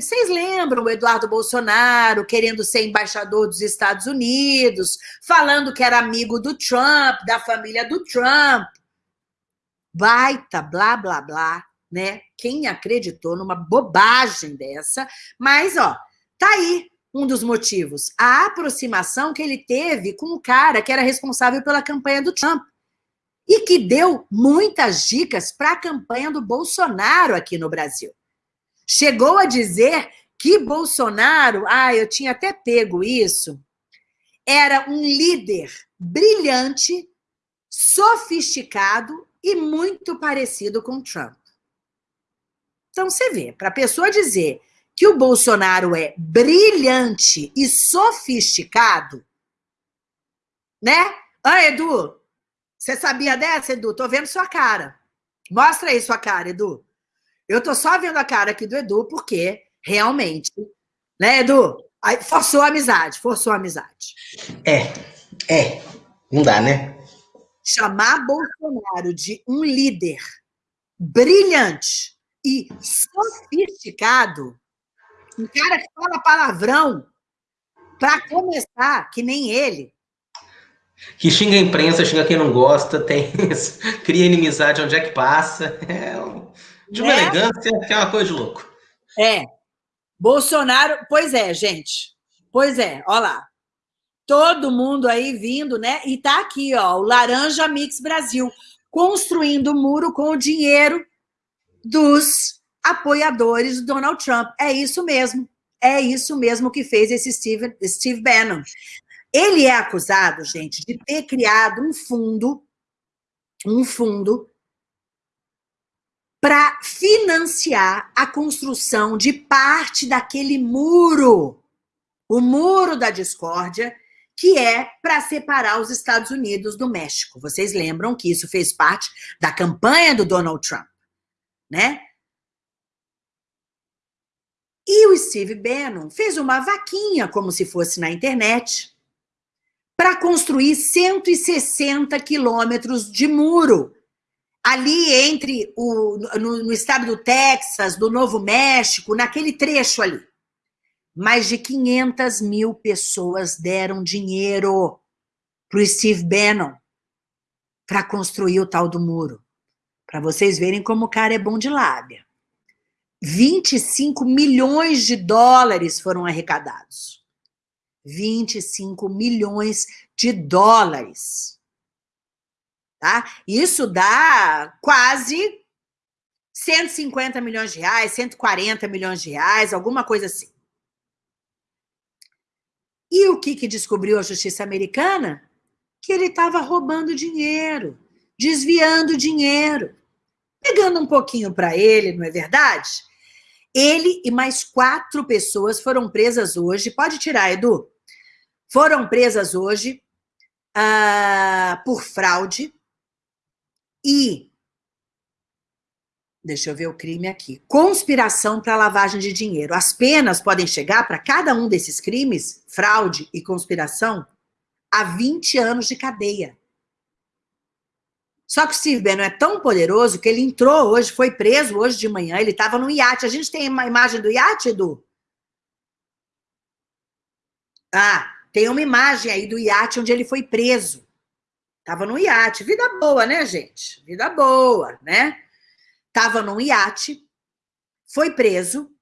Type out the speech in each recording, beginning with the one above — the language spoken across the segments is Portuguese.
Vocês lembram o Eduardo Bolsonaro querendo ser embaixador dos Estados Unidos, falando que era amigo do Trump, da família do Trump. Baita, blá, blá, blá, né? Quem acreditou numa bobagem dessa? Mas, ó, tá aí um dos motivos. A aproximação que ele teve com o cara que era responsável pela campanha do Trump e que deu muitas dicas para a campanha do Bolsonaro aqui no Brasil. Chegou a dizer que Bolsonaro, ah, eu tinha até pego isso, era um líder brilhante, sofisticado e muito parecido com Trump. Então você vê, para a pessoa dizer que o Bolsonaro é brilhante e sofisticado, né? Ah, Edu, você sabia dessa, Edu? Tô vendo sua cara. Mostra aí sua cara, Edu. Eu tô só vendo a cara aqui do Edu, porque realmente, né, Edu? Forçou a amizade, forçou a amizade. É, é. Não dá, né? Chamar Bolsonaro de um líder brilhante e sofisticado, um cara que fala palavrão, para começar, que nem ele, que xinga a imprensa, xinga quem não gosta, tem cria inimizade onde é que passa. É de uma é? elegância que é uma coisa de louco. É. Bolsonaro, pois é, gente. Pois é, olha lá. Todo mundo aí vindo, né? E tá aqui, ó, o Laranja Mix Brasil, construindo o muro com o dinheiro dos apoiadores do Donald Trump. É isso mesmo. É isso mesmo que fez esse Steve, Steve Bannon. Ele é acusado, gente, de ter criado um fundo, um fundo para financiar a construção de parte daquele muro, o muro da discórdia, que é para separar os Estados Unidos do México. Vocês lembram que isso fez parte da campanha do Donald Trump, né? E o Steve Bannon fez uma vaquinha, como se fosse na internet, para construir 160 quilômetros de muro ali entre o no, no, estado do Texas, do Novo México, naquele trecho ali. Mais de 500 mil pessoas deram dinheiro para o Steve Bannon para construir o tal do muro. Para vocês verem como o cara é bom de lábia. 25 milhões de dólares foram arrecadados. 25 milhões de dólares. Tá? Isso dá quase 150 milhões de reais, 140 milhões de reais, alguma coisa assim. E o que, que descobriu a justiça americana? Que ele estava roubando dinheiro, desviando dinheiro, pegando um pouquinho para ele, não é verdade? Ele e mais quatro pessoas foram presas hoje. Pode tirar, Edu foram presas hoje uh, por fraude e, deixa eu ver o crime aqui, conspiração para lavagem de dinheiro. As penas podem chegar para cada um desses crimes, fraude e conspiração, a 20 anos de cadeia. Só que o Steve Bannon é tão poderoso que ele entrou hoje, foi preso hoje de manhã, ele estava no iate. A gente tem uma imagem do iate, Edu? Ah, tem uma imagem aí do iate onde ele foi preso. Tava no iate. Vida boa, né, gente? Vida boa, né? Tava num iate, foi preso,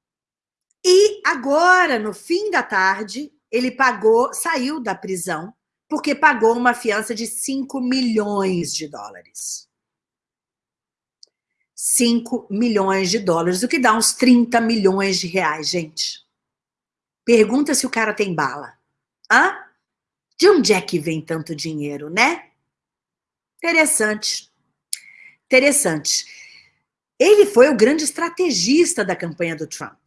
e agora, no fim da tarde, ele pagou, saiu da prisão, porque pagou uma fiança de 5 milhões de dólares. 5 milhões de dólares, o que dá uns 30 milhões de reais, gente. Pergunta se o cara tem bala. Hã? De onde é que vem tanto dinheiro, né? Interessante. Interessante. Ele foi o grande estrategista da campanha do Trump.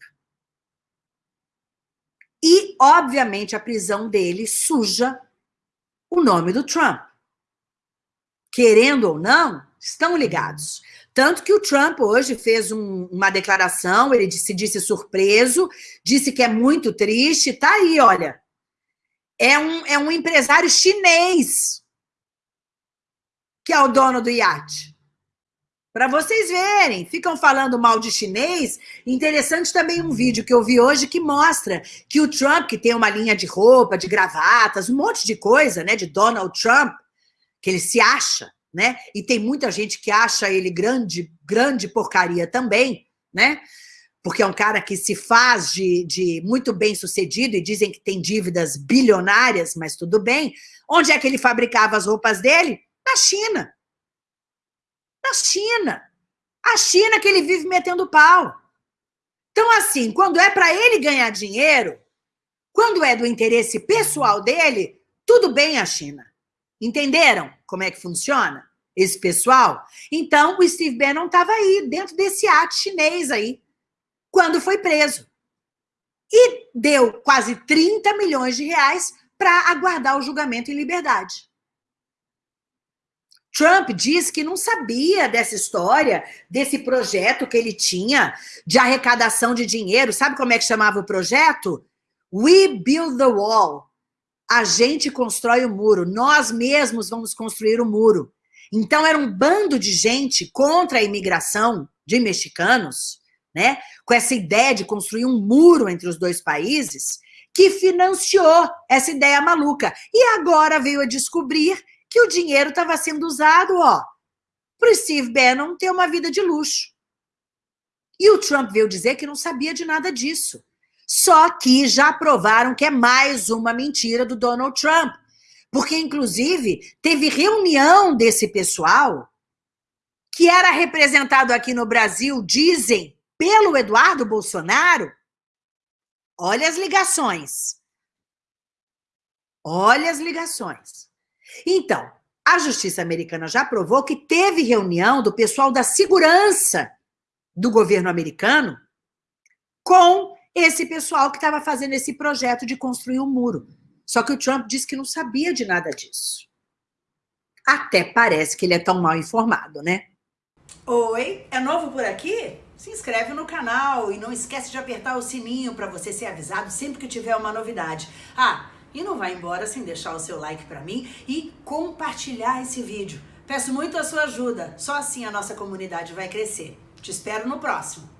E, obviamente, a prisão dele suja o nome do Trump. Querendo ou não, estão ligados. Tanto que o Trump hoje fez um, uma declaração, ele se disse surpreso, disse que é muito triste, tá aí, olha, é um, é um empresário chinês que é o dono do iate. Para vocês verem, ficam falando mal de chinês. Interessante também um vídeo que eu vi hoje que mostra que o Trump, que tem uma linha de roupa, de gravatas, um monte de coisa, né, de Donald Trump, que ele se acha, né? E tem muita gente que acha ele grande, grande porcaria também, né? Porque é um cara que se faz de, de muito bem sucedido e dizem que tem dívidas bilionárias, mas tudo bem. Onde é que ele fabricava as roupas dele? Na China. Na China. A China que ele vive metendo pau. Então, assim, quando é para ele ganhar dinheiro, quando é do interesse pessoal dele, tudo bem a China. Entenderam como é que funciona esse pessoal? Então, o Steve Bannon estava aí, dentro desse ato chinês aí, quando foi preso. E deu quase 30 milhões de reais para aguardar o julgamento em liberdade. Trump disse que não sabia dessa história, desse projeto que ele tinha de arrecadação de dinheiro. Sabe como é que chamava o projeto? We Build the Wall. A gente constrói o muro, nós mesmos vamos construir o muro. Então era um bando de gente contra a imigração de mexicanos, né? Com essa ideia de construir um muro entre os dois países, que financiou essa ideia maluca. E agora veio a descobrir que o dinheiro estava sendo usado, ó, para o Steve Bannon ter uma vida de luxo. E o Trump veio dizer que não sabia de nada disso. Só que já provaram que é mais uma mentira do Donald Trump. Porque, inclusive, teve reunião desse pessoal que era representado aqui no Brasil, dizem, pelo Eduardo Bolsonaro. Olha as ligações. Olha as ligações. Então, a justiça americana já provou que teve reunião do pessoal da segurança do governo americano com esse pessoal que estava fazendo esse projeto de construir um muro. Só que o Trump disse que não sabia de nada disso. Até parece que ele é tão mal informado, né? Oi, é novo por aqui? Se inscreve no canal e não esquece de apertar o sininho para você ser avisado sempre que tiver uma novidade. Ah, e não vai embora sem deixar o seu like para mim e compartilhar esse vídeo. Peço muito a sua ajuda, só assim a nossa comunidade vai crescer. Te espero no próximo.